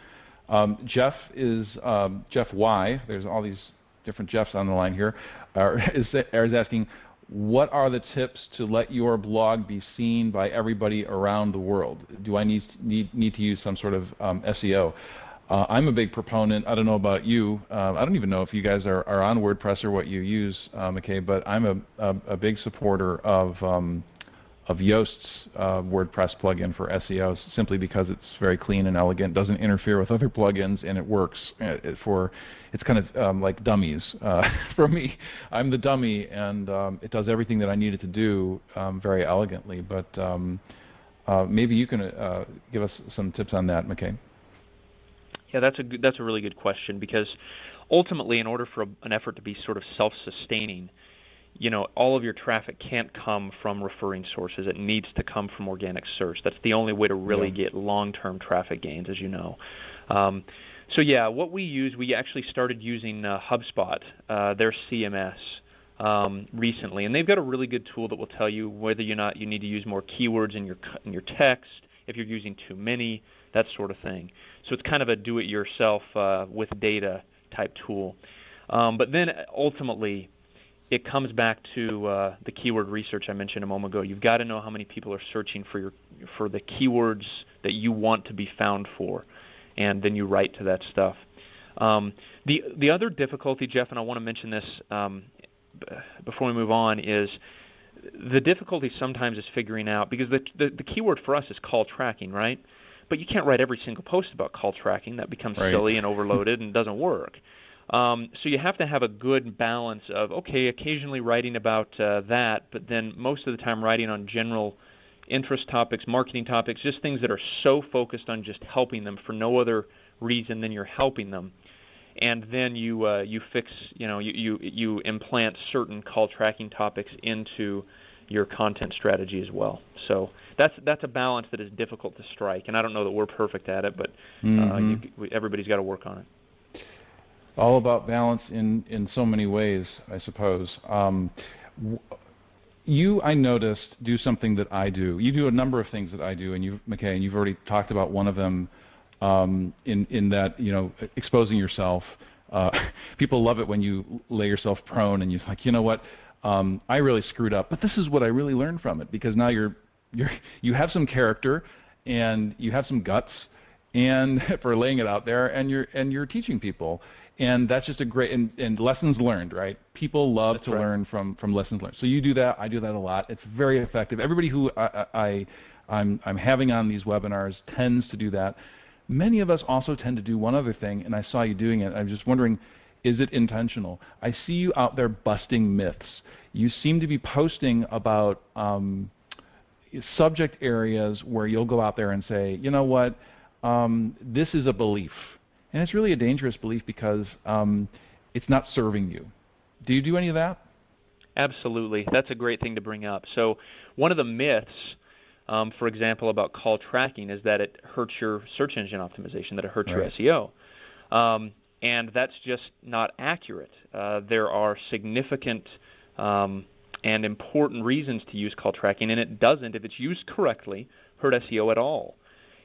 Um, Jeff is um, Jeff Y. There's all these different Jeffs on the line here. Uh, is, is asking, what are the tips to let your blog be seen by everybody around the world? Do I need need, need to use some sort of um, SEO? Uh, I'm a big proponent. I don't know about you. Uh, I don't even know if you guys are, are on WordPress or what you use, uh, McKay, but I'm a, a, a big supporter of um, of Yoast's uh, WordPress plugin for SEO simply because it's very clean and elegant, doesn't interfere with other plugins, and it works uh, for. It's kind of um, like dummies uh, for me. I'm the dummy, and um, it does everything that I need it to do um, very elegantly. But um, uh, maybe you can uh, give us some tips on that, McKay. Yeah, that's a good, that's a really good question because ultimately, in order for a, an effort to be sort of self-sustaining you know, all of your traffic can't come from referring sources. It needs to come from organic search. That's the only way to really yeah. get long-term traffic gains, as you know. Um, so yeah, what we use, we actually started using uh, HubSpot, uh, their CMS, um, recently, and they've got a really good tool that will tell you whether or not you need to use more keywords in your in your text, if you're using too many, that sort of thing. So it's kind of a do-it-yourself uh, with data type tool. Um, but then ultimately, it comes back to uh, the keyword research I mentioned a moment ago. You've got to know how many people are searching for your for the keywords that you want to be found for, and then you write to that stuff. Um, the the other difficulty, Jeff, and I want to mention this um, before we move on, is the difficulty sometimes is figuring out because the, the the keyword for us is call tracking, right? But you can't write every single post about call tracking. That becomes right. silly and overloaded and doesn't work. Um, so you have to have a good balance of okay, occasionally writing about uh, that, but then most of the time writing on general interest topics, marketing topics, just things that are so focused on just helping them for no other reason than you're helping them. And then you uh, you fix you know you, you you implant certain call tracking topics into your content strategy as well. So that's that's a balance that is difficult to strike, and I don't know that we're perfect at it, but uh, mm-hmm. you, everybody's got to work on it all about balance in in so many ways, I suppose. Um, you, I noticed, do something that I do. You do a number of things that I do, and you, McKay, and you've already talked about one of them. Um, in in that you know exposing yourself. Uh, people love it when you lay yourself prone and you're like, you know what, um, I really screwed up, but this is what I really learned from it because now you're you're you have some character and you have some guts and for laying it out there and you're and you're teaching people and that's just a great and, and lessons learned, right? People love that's to right. learn from from lessons learned. So you do that, I do that a lot. It's very effective. Everybody who I, I I'm I'm having on these webinars tends to do that. Many of us also tend to do one other thing, and I saw you doing it. I'm just wondering, is it intentional? I see you out there busting myths. You seem to be posting about um, subject areas where you'll go out there and say, you know what, um, this is a belief and it's really a dangerous belief because um, it's not serving you. Do you do any of that? Absolutely. That's a great thing to bring up. So, one of the myths, um, for example, about call tracking is that it hurts your search engine optimization, that it hurts right. your SEO. Um, and that's just not accurate. Uh, there are significant um, and important reasons to use call tracking, and it doesn't, if it's used correctly, hurt SEO at all.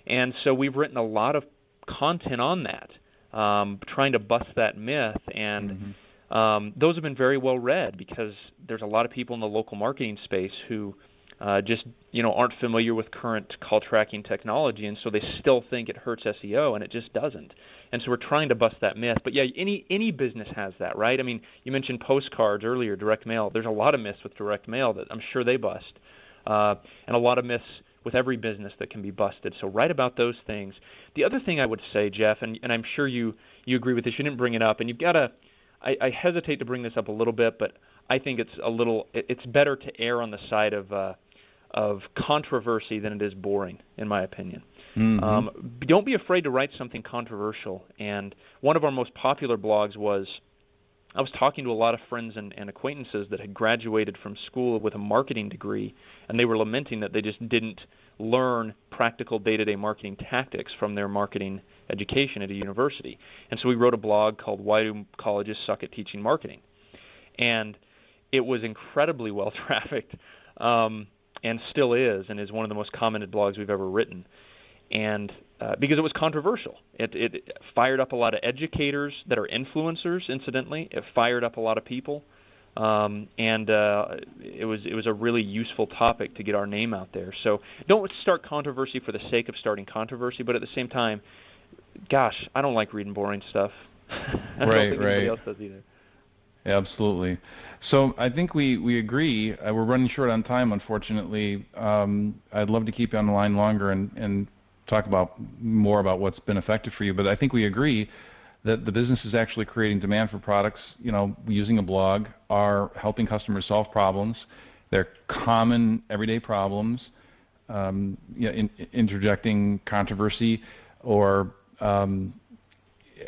And so we've written a lot of content on that, um, trying to bust that myth. And mm-hmm. um, those have been very well read because there's a lot of people in the local marketing space who uh, just you know aren't familiar with current call tracking technology, and so they still think it hurts SEO, and it just doesn't. And so we're trying to bust that myth. But yeah, any any business has that, right? I mean, you mentioned postcards earlier, direct mail. There's a lot of myths with direct mail that I'm sure they bust, uh, and a lot of myths with every business that can be busted. So write about those things. The other thing I would say, Jeff, and, and I'm sure you, you agree with this, you didn't bring it up, and you've got to, I, I hesitate to bring this up a little bit, but I think it's a little, it's better to err on the side of, uh, of controversy than it is boring, in my opinion. Mm-hmm. Um, don't be afraid to write something controversial. And one of our most popular blogs was I was talking to a lot of friends and, and acquaintances that had graduated from school with a marketing degree, and they were lamenting that they just didn't learn practical day-to-day marketing tactics from their marketing education at a university. And so we wrote a blog called "Why Do Colleges Suck at Teaching Marketing?" and it was incredibly well trafficked, um, and still is, and is one of the most commented blogs we've ever written and uh, because it was controversial. It, it fired up a lot of educators that are influencers. Incidentally, it fired up a lot of people, um, and uh, it was it was a really useful topic to get our name out there. So don't start controversy for the sake of starting controversy, but at the same time, gosh, I don't like reading boring stuff. I don't right, think right. anybody else does either. Absolutely. So I think we, we agree. Uh, we're running short on time, unfortunately. Um, I'd love to keep you on the line longer and, and talk about more about what's been effective for you. But I think we agree that the business is actually creating demand for products. You know, using a blog are helping customers solve problems. They're common everyday problems. Um, you know, in, interjecting controversy, or um,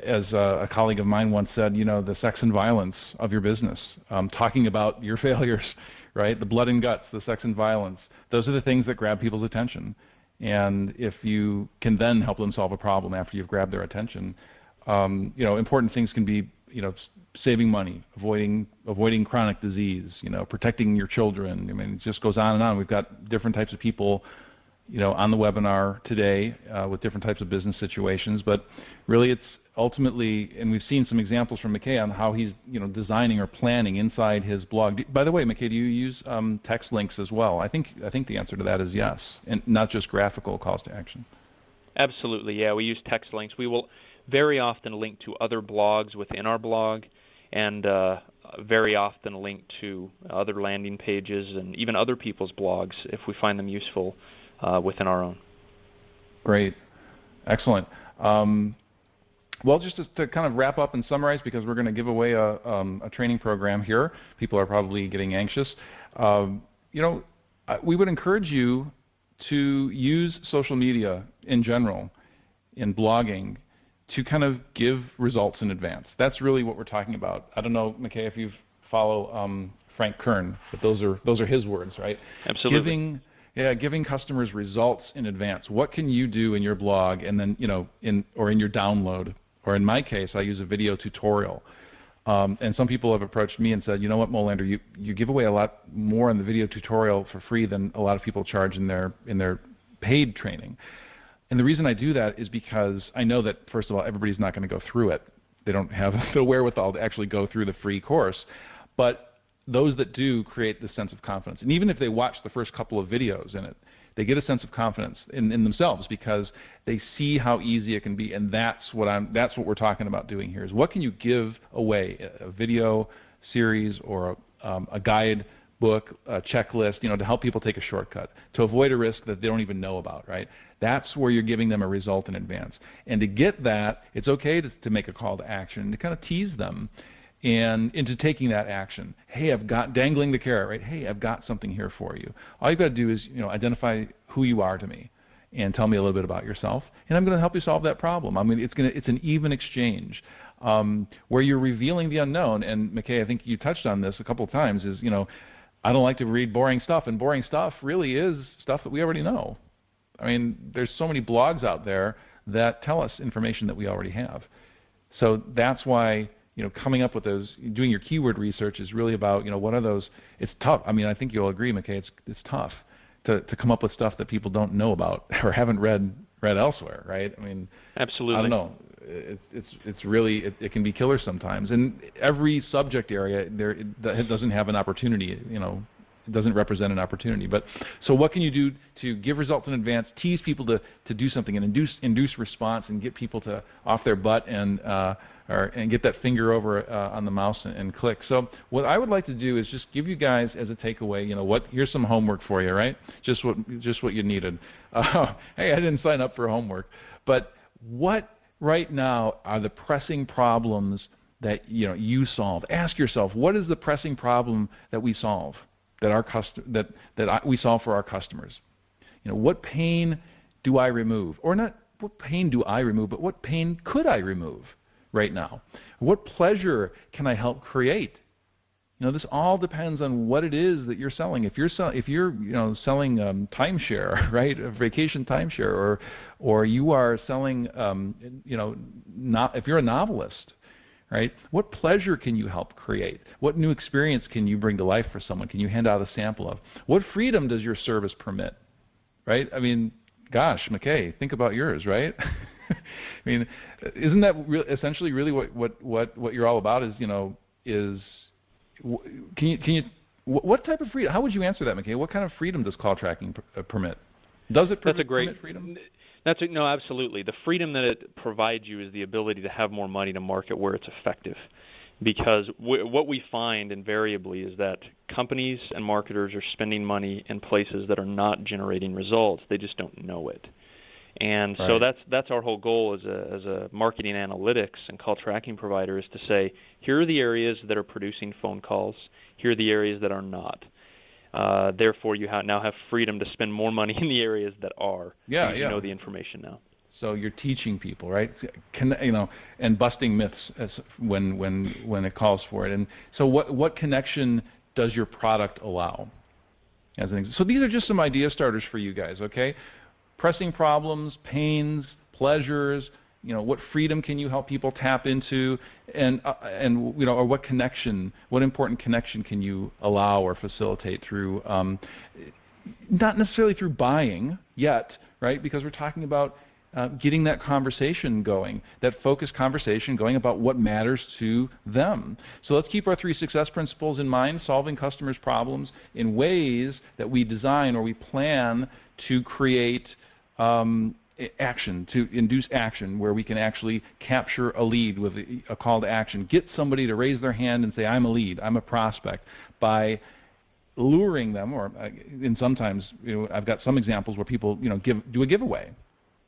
as a, a, colleague of mine once said, you know, the sex and violence of your business. Um, talking about your failures, right? The blood and guts, the sex and violence. Those are the things that grab people's attention. And if you can then help them solve a problem after you've grabbed their attention, um, you know, important things can be, you know, saving money, avoiding avoiding chronic disease, you know, protecting your children. I mean, it just goes on and on. We've got different types of people, you know, on the webinar today uh, with different types of business situations. But really, it's ultimately, and we've seen some examples from McKay on how he's you know designing or planning inside his blog. By the way, McKay, do you use um, text links as well? I think I think the answer to that is yes, and not just graphical calls to action. Absolutely, yeah. We use text links. We will very often link to other blogs within our blog, and uh, very often link to other landing pages and even other people's blogs if we find them useful uh, within our own. Great, excellent. Um, well, just to, to, kind of wrap up and summarize, because we're going to give away a, um, a, training program here. People are probably getting anxious. Um, you know, we would encourage you to use social media in general, in blogging, to kind of give results in advance. That's really what we're talking about. I don't know, McKay, if you follow um, Frank Kern, but those are those are his words, right? Absolutely. Giving yeah, giving customers results in advance. What can you do in your blog, and then you know, in or in your download, or in my case, I use a video tutorial. Um, and some people have approached me and said, you know what, Molander, you, you give away a lot more in the video tutorial for free than a lot of people charge in their in their paid training. And the reason I do that is because I know that first of all, everybody's not going to go through it. They don't have the wherewithal to actually go through the free course. But those that do create this sense of confidence. And even if they watch the first couple of videos in it, they get a sense of confidence in, in themselves because they see how easy it can be, and that's what I'm. That's what we're talking about doing here. Is what can you give away? A video series or a, um, a guide book, a checklist, you know, to help people take a shortcut, to avoid a risk that they don't even know about, right? That's where you're giving them a result in advance. And to get that, it's okay to, to make a call to action, to kind of tease them and into taking that action. Hey, I've got dangling the carrot, right? Hey, I've got something here for you. All you've got to do is, you know, identify who you are to me and tell me a little bit about yourself, and I'm going to help you solve that problem. I mean, it's going to, it's an even exchange um, where you're revealing the unknown. And McKay, I think you touched on this a couple of times. Is you know, I don't like to read boring stuff, and boring stuff really is stuff that we already know. I mean, there's so many blogs out there that tell us information that we already have. So that's why you know, coming up with those, doing your keyword research is really about, you know, what are those? It's tough. I mean, I think you'll agree, McKay. It's it's tough to to come up with stuff that people don't know about or haven't read read elsewhere, right? I mean, absolutely. I don't know. It's it's it's really it, it can be killer sometimes, and every subject area there it doesn't have an opportunity, you know, doesn't represent an opportunity. But so what can you do to give results in advance, tease people to, to do something and induce induce response and get people to off their butt and uh, or, and get that finger over uh, on the mouse and, and, click. So what I would like to do is just give you guys as a takeaway, you know, what here's some homework for you, right? Just what just what you needed. Uh, hey, I didn't sign up for homework, but what right now are the pressing problems that you know you solve? Ask yourself, what is the pressing problem that we solve, that our cust- that that I, we solve for our customers? You know, what pain do I remove, or not? What pain do I remove, but what pain could I remove? right now? What pleasure can I help create? You know, this all depends on what it is that you're selling. If you're sell, if you're you know selling um, timeshare, right, a vacation timeshare, or or you are selling, um, you know, not, if you're a novelist, right? What pleasure can you help create? What new experience can you bring to life for someone? Can you hand out a sample of? What freedom does your service permit? Right? I mean, gosh, McKay, think about yours, right? I mean, isn't that re- essentially really what, what, what, what you're all about? Is you know is can you can you what type of freedom? How would you answer that, McKay? What kind of freedom does call tracking uh, permit? Does it permit, that's a great, freedom? That's no, absolutely. The freedom that it provides you is the ability to have more money to market where it's effective because w- what we find invariably is that companies and marketers are spending money in places that are not generating results. They just don't know it. And right. so that's that's our whole goal as a as a marketing analytics and call tracking provider is to say here are the areas that are producing phone calls, here are the areas that are not. Uh, therefore, you ha- now have freedom to spend more money in the areas that are. Yeah, yeah. You know the information now. So you're teaching people, right? Can, you know, and busting myths as when when when it calls for it. And so, what what connection does your product allow? As an so these are just some idea starters for you guys. Okay, pressing problems, pains, pleasures. You know, what freedom can you help people tap into, and uh, and you know, or what connection, what important connection can you allow or facilitate through, um, not necessarily through buying yet, right? Because we're talking about uh, getting that conversation going, that focused conversation going about what matters to them. So let's keep our three success principles in mind, solving customers' problems in ways that we design or we plan to create um, action, to induce action where we can actually capture a lead with a, call to action. Get somebody to raise their hand and say, I'm a lead, I'm a prospect, by luring them, or uh, in sometimes you know, I've got some examples where people you know give do a giveaway.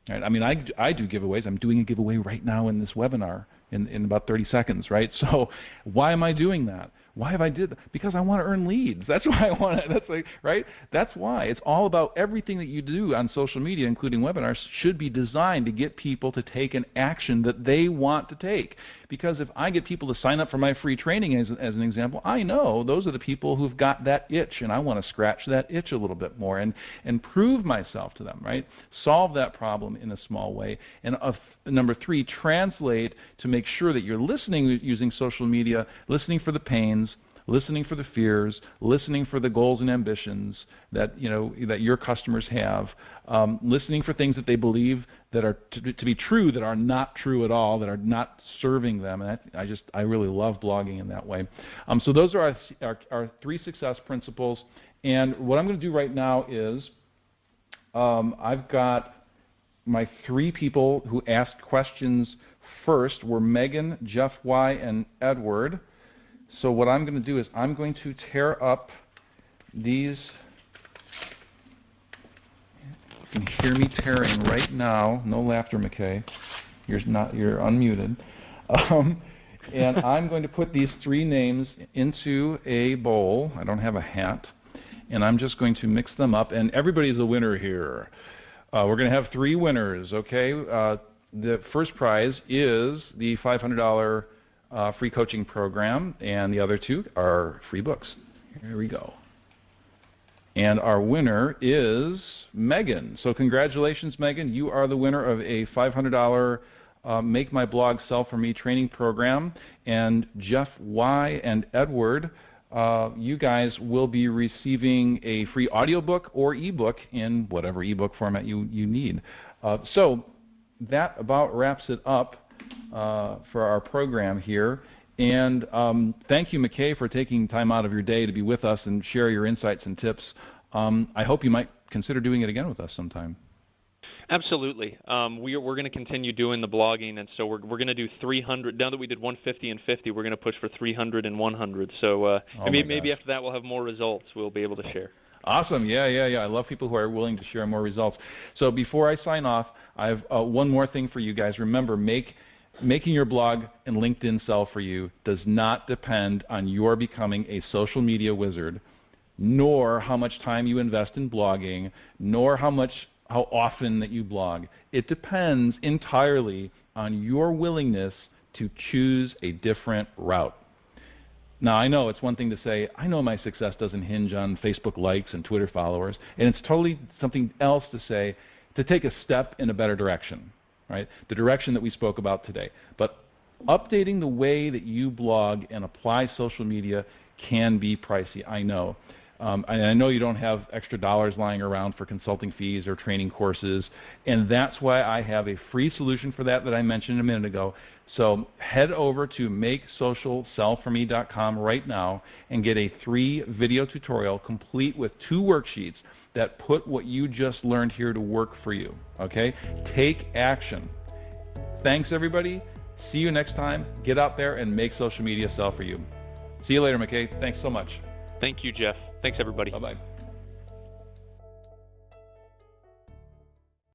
Right? I mean, I, I do giveaways. I'm doing a giveaway right now in this webinar in, in about 30 seconds, right? So why am I doing that? Why have I did that? Because I want to earn leads. That's why I want to. That's like right. That's why it's all about everything that you do on social media, including webinars, should be designed to get people to take an action that they want to take. Because if I get people to sign up for my free training, as, as an example, I know those are the people who've got that itch, and I want to scratch that itch a little bit more and and prove myself to them. Right. Solve that problem in a small way. And uh, number three, translate to make sure that you're listening using social media, listening for the pains listening for the fears, listening for the goals and ambitions that you know that your customers have, um, listening for things that they believe that are to, to, be true that are not true at all, that are not serving them. And I, I just I really love blogging in that way. Um, so those are our, our, our, three success principles. And what I'm going to do right now is um, I've got my three people who asked questions first were Megan, Jeff Y, and Edward. So what I'm going to do is I'm going to tear up these. You can hear me tearing right now. No laughter, McKay. You're not. You're unmuted. Um, and I'm going to put these three names into a bowl. I don't have a hat. And I'm just going to mix them up. And everybody's a winner here. Uh, we're going to have three winners, okay? Uh, the first prize is the $500 uh, free coaching program, and the other two are free books. Here we go. And our winner is Megan. So congratulations, Megan. You are the winner of a $500 uh, Make My Blog Sell For Me training program. And Jeff Y. and Edward, uh, you guys will be receiving a free audiobook or ebook in whatever ebook format you, you need. Uh, so that about wraps it up uh, for our program here. And um, thank you, McKay, for taking time out of your day to be with us and share your insights and tips. Um, I hope you might consider doing it again with us sometime. Absolutely. Um, we are, we're going to continue doing the blogging, and so we're, we're going to do 300. Now that we did 150 and 50, we're going to push for 300 and 100. So uh, oh maybe, maybe after that we'll have more results we'll be able to share. Awesome. Yeah, yeah, yeah. I love people who are willing to share more results. So before I sign off, I have uh, one more thing for you guys. Remember, make – making your blog and LinkedIn sell for you does not depend on your becoming a social media wizard, nor how much time you invest in blogging, nor how much how often that you blog. It depends entirely on your willingness to choose a different route. Now, I know it's one thing to say, I know my success doesn't hinge on Facebook likes and Twitter followers, and it's totally something else to say to take a step in a better direction right? The direction that we spoke about today. But updating the way that you blog and apply social media can be pricey, I know. Um, and I know you don't have extra dollars lying around for consulting fees or training courses, and that's why I have a free solution for that that I mentioned a minute ago. So head over to makesocialsellforme.com right now and get a free video tutorial complete with two worksheets that put what you just learned here to work for you. Okay? Take action. Thanks, everybody. See you next time. Get out there and make social media sell for you. See you later, McKay. Thanks so much. Thank you, Jeff. Thanks, everybody. Bye bye.